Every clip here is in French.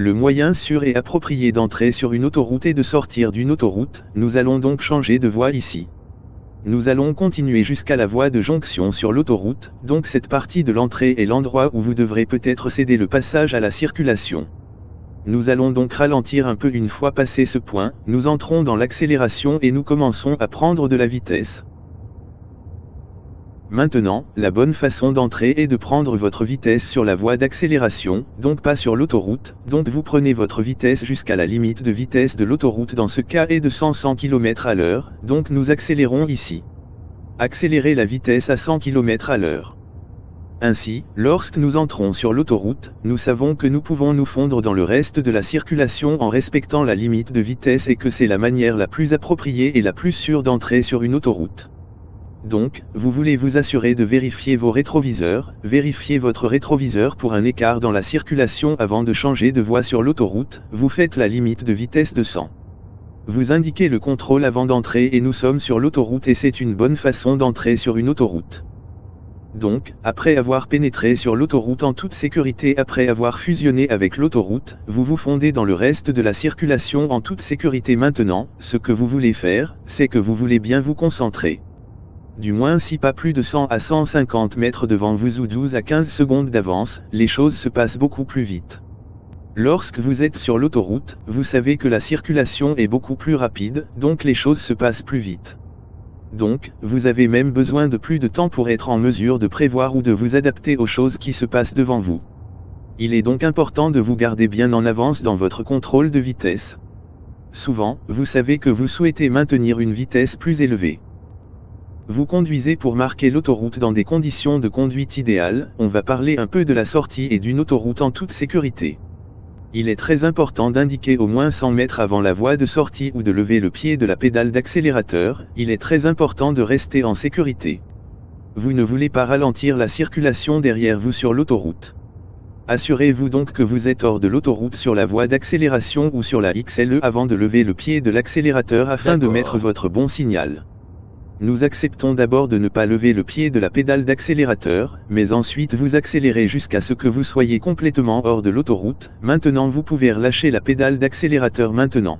Le moyen sûr et approprié d'entrer sur une autoroute et de sortir d'une autoroute, nous allons donc changer de voie ici. Nous allons continuer jusqu'à la voie de jonction sur l'autoroute, donc cette partie de l'entrée est l'endroit où vous devrez peut-être céder le passage à la circulation. Nous allons donc ralentir un peu une fois passé ce point, nous entrons dans l'accélération et nous commençons à prendre de la vitesse. Maintenant, la bonne façon d'entrer est de prendre votre vitesse sur la voie d'accélération, donc pas sur l'autoroute, donc vous prenez votre vitesse jusqu'à la limite de vitesse de l'autoroute dans ce cas est de 100 100 km à l'heure, donc nous accélérons ici. Accélérez la vitesse à 100 km à l'heure. Ainsi, lorsque nous entrons sur l'autoroute, nous savons que nous pouvons nous fondre dans le reste de la circulation en respectant la limite de vitesse et que c'est la manière la plus appropriée et la plus sûre d'entrer sur une autoroute. Donc, vous voulez vous assurer de vérifier vos rétroviseurs, vérifier votre rétroviseur pour un écart dans la circulation avant de changer de voie sur l'autoroute, vous faites la limite de vitesse de 100. Vous indiquez le contrôle avant d'entrer et nous sommes sur l'autoroute et c'est une bonne façon d'entrer sur une autoroute. Donc, après avoir pénétré sur l'autoroute en toute sécurité après avoir fusionné avec l'autoroute, vous vous fondez dans le reste de la circulation en toute sécurité maintenant, ce que vous voulez faire, c'est que vous voulez bien vous concentrer du moins si pas plus de 100 à 150 mètres devant vous ou 12 à 15 secondes d'avance, les choses se passent beaucoup plus vite. Lorsque vous êtes sur l'autoroute, vous savez que la circulation est beaucoup plus rapide, donc les choses se passent plus vite. Donc, vous avez même besoin de plus de temps pour être en mesure de prévoir ou de vous adapter aux choses qui se passent devant vous. Il est donc important de vous garder bien en avance dans votre contrôle de vitesse. Souvent, vous savez que vous souhaitez maintenir une vitesse plus élevée. Vous conduisez pour marquer l'autoroute dans des conditions de conduite idéales, on va parler un peu de la sortie et d'une autoroute en toute sécurité. Il est très important d'indiquer au moins 100 mètres avant la voie de sortie ou de lever le pied de la pédale d'accélérateur, il est très important de rester en sécurité. Vous ne voulez pas ralentir la circulation derrière vous sur l'autoroute. Assurez-vous donc que vous êtes hors de l'autoroute sur la voie d'accélération ou sur la XLE avant de lever le pied de l'accélérateur afin de mettre votre bon signal. Nous acceptons d'abord de ne pas lever le pied de la pédale d'accélérateur, mais ensuite vous accélérez jusqu'à ce que vous soyez complètement hors de l'autoroute, maintenant vous pouvez relâcher la pédale d'accélérateur maintenant.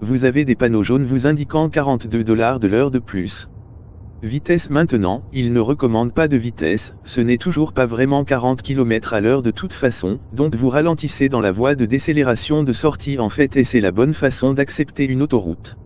Vous avez des panneaux jaunes vous indiquant 42 dollars de l'heure de plus. Vitesse maintenant, il ne recommande pas de vitesse, ce n'est toujours pas vraiment 40 km à l'heure de toute façon, donc vous ralentissez dans la voie de décélération de sortie en fait et c'est la bonne façon d'accepter une autoroute.